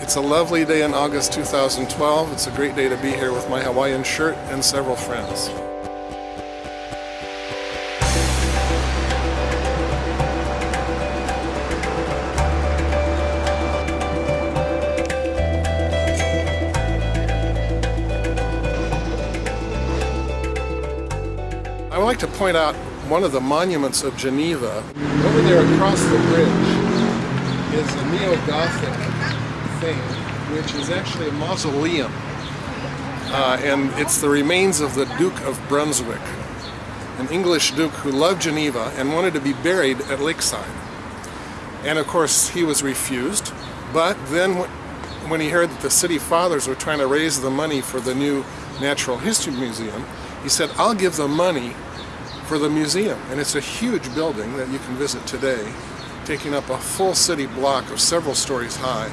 It's a lovely day in August 2012. It's a great day to be here with my Hawaiian shirt and several friends. I would like to point out one of the monuments of Geneva. Over there across the bridge is a neo-Gothic thing, which is actually a mausoleum. Uh, and it's the remains of the Duke of Brunswick, an English duke who loved Geneva and wanted to be buried at Lakeside. And of course, he was refused. But then when he heard that the city fathers were trying to raise the money for the new Natural History Museum, he said, I'll give the money for the museum. And it's a huge building that you can visit today, taking up a full city block of several stories high.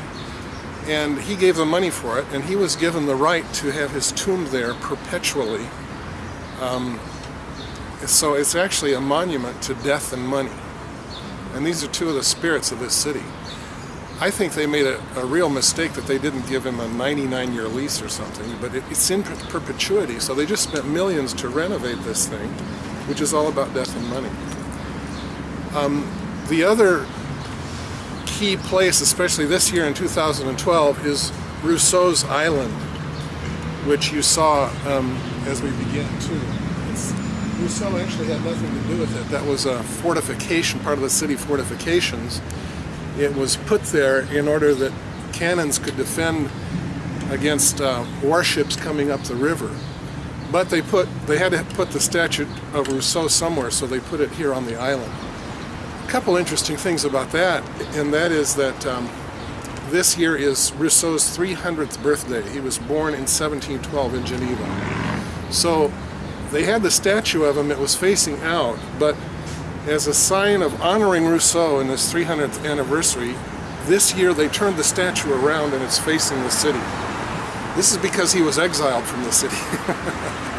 And he gave the money for it, and he was given the right to have his tomb there perpetually. Um, so it's actually a monument to death and money. And these are two of the spirits of this city. I think they made a, a, real mistake that they didn't give him a 99-year lease or something, but it, it's in perpetuity, so they just spent millions to renovate this thing, which is all about death and money. Um, the other key place, especially this year in 2012, is Rousseau's Island, which you saw um, as we began. It's, Rousseau actually had nothing to do with it. That was a fortification, part of the city fortifications it was put there in order that cannons could defend against uh, warships coming up the river. But they put they had to put the statue of Rousseau somewhere, so they put it here on the island. Couple interesting things about that, and that is that um, this year is Rousseau's 300th birthday. He was born in 1712 in Geneva. So they had the statue of him, it was facing out, but as a sign of honoring Rousseau in his 300th anniversary, this year they turned the statue around and it's facing the city. This is because he was exiled from the city.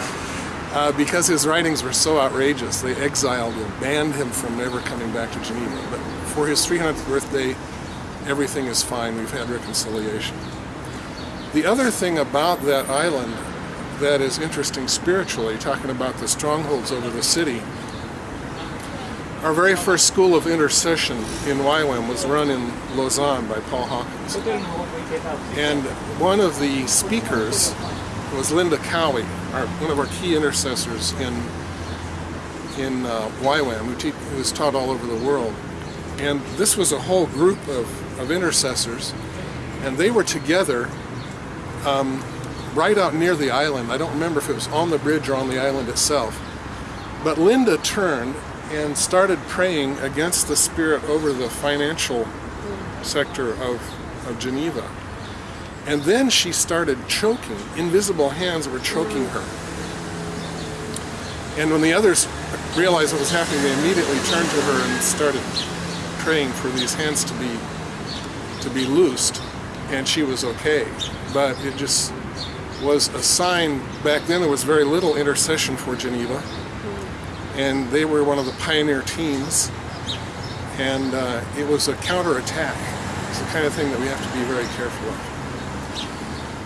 uh, because his writings were so outrageous, they exiled him, banned him from ever coming back to Geneva. But for his 300th birthday, everything is fine. We've had reconciliation. The other thing about that island that is interesting spiritually, talking about the strongholds over the city, our very first school of intercession in YWAM was run in Lausanne by Paul Hawkins. And one of the speakers was Linda Cowie, our, one of our key intercessors in in uh, YWAM, who, who was taught all over the world. And this was a whole group of, of intercessors, and they were together um, right out near the island. I don't remember if it was on the bridge or on the island itself. But Linda turned and started praying against the spirit over the financial sector of, of Geneva. And then she started choking. Invisible hands were choking her. And when the others realized what was happening, they immediately turned to her and started praying for these hands to be to be loosed, and she was okay. But it just was a sign, back then there was very little intercession for Geneva, and they were one of the pioneer teams and uh, it was a counterattack. It's the kind of thing that we have to be very careful of.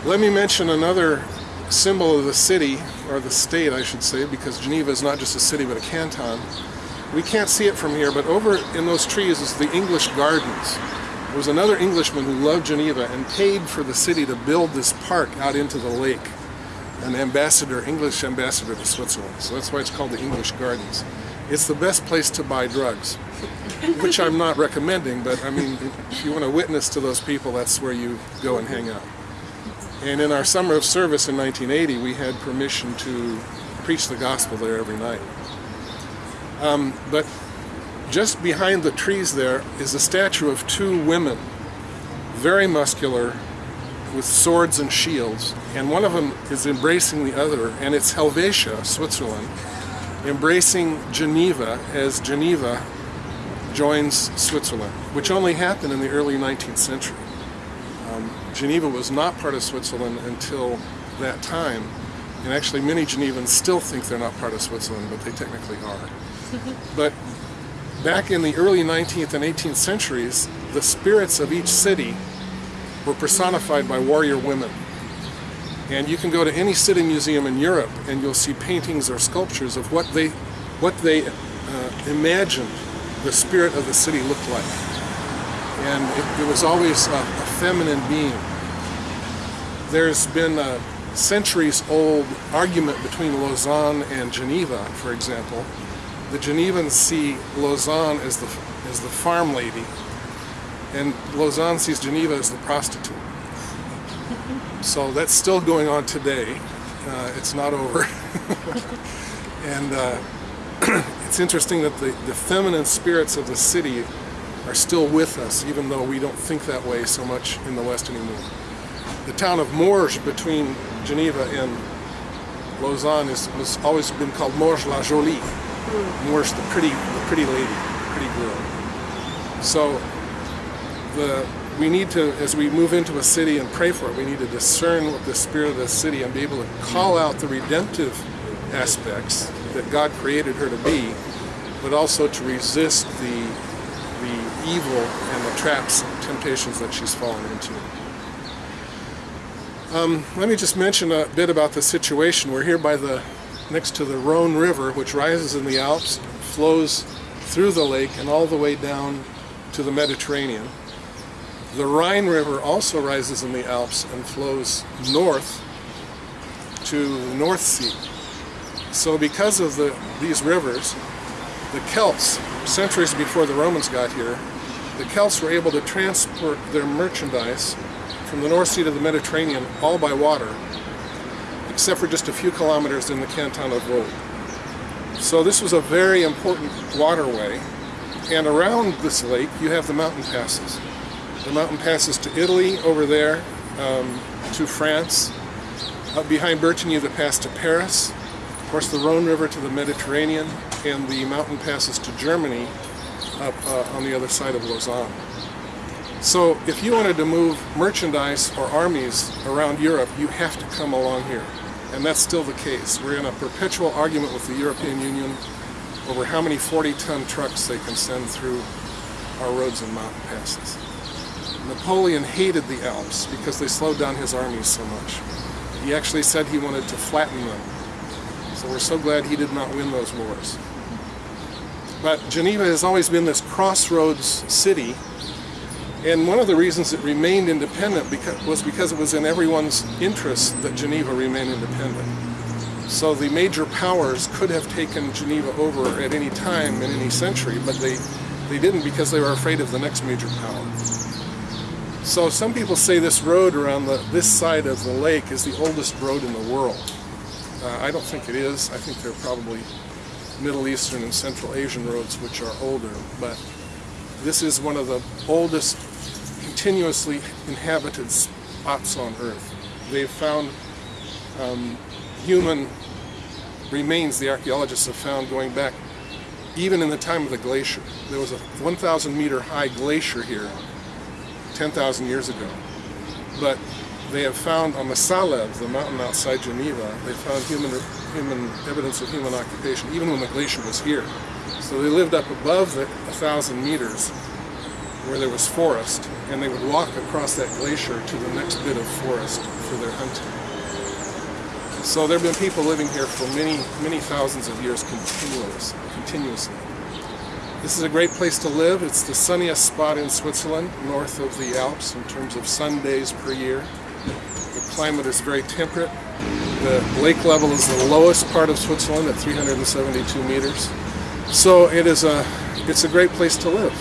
Let me mention another symbol of the city, or the state I should say, because Geneva is not just a city but a canton. We can't see it from here, but over in those trees is the English Gardens. There was another Englishman who loved Geneva and paid for the city to build this park out into the lake an ambassador, English ambassador to Switzerland. So that's why it's called the English Gardens. It's the best place to buy drugs, which I'm not recommending, but I mean, if you want to witness to those people, that's where you go and hang out. And in our summer of service in 1980, we had permission to preach the gospel there every night. Um, but just behind the trees there is a statue of two women, very muscular, with swords and shields, and one of them is embracing the other, and it's Helvetia, Switzerland, embracing Geneva as Geneva joins Switzerland, which only happened in the early 19th century. Geneva was not part of Switzerland until that time, and actually many Genevans still think they're not part of Switzerland, but they technically are. but back in the early 19th and 18th centuries, the spirits of each city were personified by warrior women. And you can go to any city museum in Europe and you'll see paintings or sculptures of what they, what they uh, imagined the spirit of the city looked like. And it, it was always a, a, feminine being. There's been a centuries old argument between Lausanne and Geneva, for example. The Genevans see Lausanne as the, as the farm lady, and Lausanne sees Geneva as the prostitute. So that's still going on today. Uh, it's not over. and uh, it's interesting that the, the feminine spirits of the city are still with us, even though we don't think that way so much in the West anymore. The town of Morges between Geneva and Lausanne is, has always been called Morges la Jolie. Mm. Morges the pretty, the pretty lady, pretty girl. So the we need to, as we move into a city and pray for it, we need to discern the spirit of the city and be able to call out the redemptive aspects that God created her to be, but also to resist the evil and the traps and temptations that she's fallen into. Um, let me just mention a bit about the situation. We're here by the next to the Rhone River, which rises in the Alps, flows through the lake and all the way down to the Mediterranean. The Rhine River also rises in the Alps and flows north to the North Sea. So because of the, these rivers, the Celts, centuries before the Romans got here, the Celts were able to transport their merchandise from the North Sea to the Mediterranean all by water, except for just a few kilometers in the canton of Vaud. So this was a very important waterway, and around this lake you have the mountain passes. The mountain passes to Italy over there, um, to France. Up behind Bertigny, the pass to Paris. Of course, the Rhone River to the Mediterranean, and the mountain passes to Germany up uh, on the other side of Lausanne. So if you wanted to move merchandise or armies around Europe, you have to come along here. And that's still the case. We're in a perpetual argument with the European Union over how many 40-ton trucks they can send through our roads and mountain passes. Napoleon hated the Alps because they slowed down his armies so much. He actually said he wanted to flatten them. So we're so glad he did not win those wars. But Geneva has always been this crossroads city and one of the reasons it remained independent because, was because it was in everyone's interest that Geneva remain independent. So the major powers could have taken Geneva over at any time in any century, but they, they didn't because they were afraid of the next major power. So some people say this road around the, this side of the lake is the oldest road in the world. Uh, I don't think it is. I think they're probably Middle Eastern and Central Asian roads which are older, but this is one of the oldest continuously inhabited spots on Earth. They've found um, human remains the archaeologists have found going back even in the time of the glacier. There was a 1,000 meter high glacier here 10,000 years ago. But they have found on the Salève, the mountain outside Geneva, they found human, human evidence of human occupation even when the glacier was here. So they lived up above the 1,000 meters where there was forest, and they would walk across that glacier to the next bit of forest for their hunting. So there have been people living here for many, many thousands of years continuous, continuously. This is a great place to live. It's the sunniest spot in Switzerland, north of the Alps in terms of sun days per year. The climate is very temperate. The lake level is the lowest part of Switzerland at 372 meters. So it is a, it's a great place to live.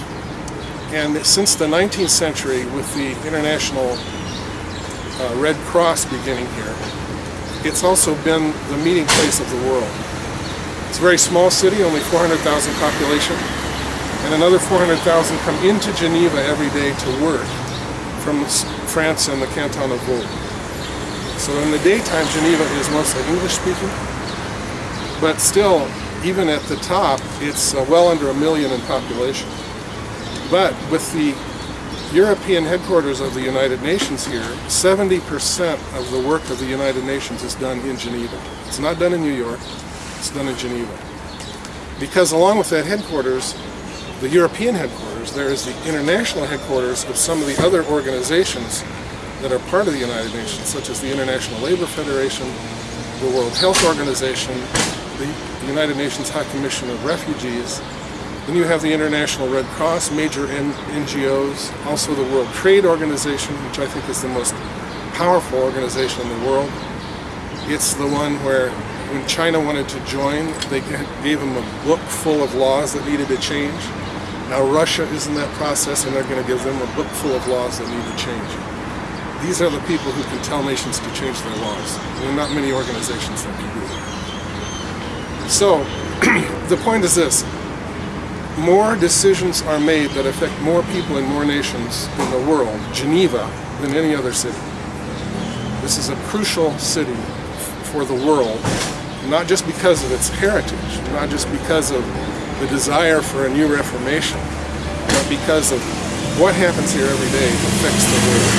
And since the 19th century, with the International uh, Red Cross beginning here, it's also been the meeting place of the world. It's a very small city, only 400,000 population, and another 400,000 come into Geneva every day to work from France and the canton of Vaud. So in the daytime, Geneva is mostly English speaking, but still, even at the top, it's uh, well under a million in population. But with the European headquarters of the United Nations here, 70% of the work of the United Nations is done in Geneva. It's not done in New York, it's done in Geneva. Because along with that headquarters, the European headquarters, there is the international headquarters of some of the other organizations that are part of the United Nations, such as the International Labor Federation, the World Health Organization, the United Nations High Commission of Refugees. Then you have the International Red Cross, major NGOs, also the World Trade Organization, which I think is the most powerful organization in the world. It's the one where when China wanted to join, they gave them a book full of laws that needed to change. Now Russia is in that process and they're going to give them a book full of laws that need to change. These are the people who can tell nations to change their laws. There are not many organizations that can do that. So, the point is this. More decisions are made that affect more people in more nations in the world, Geneva, than any other city. This is a crucial city for the world, not just because of its heritage, not just because of the desire for a new reformation, but because of what happens here every day affects the world.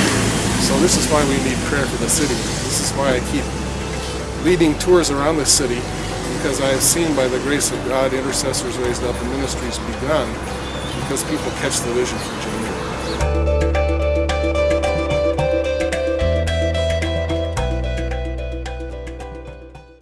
So this is why we need prayer for the city. This is why I keep leading tours around the city, because I have seen by the grace of God intercessors raised up and ministries begun, because people catch the vision for Geneva.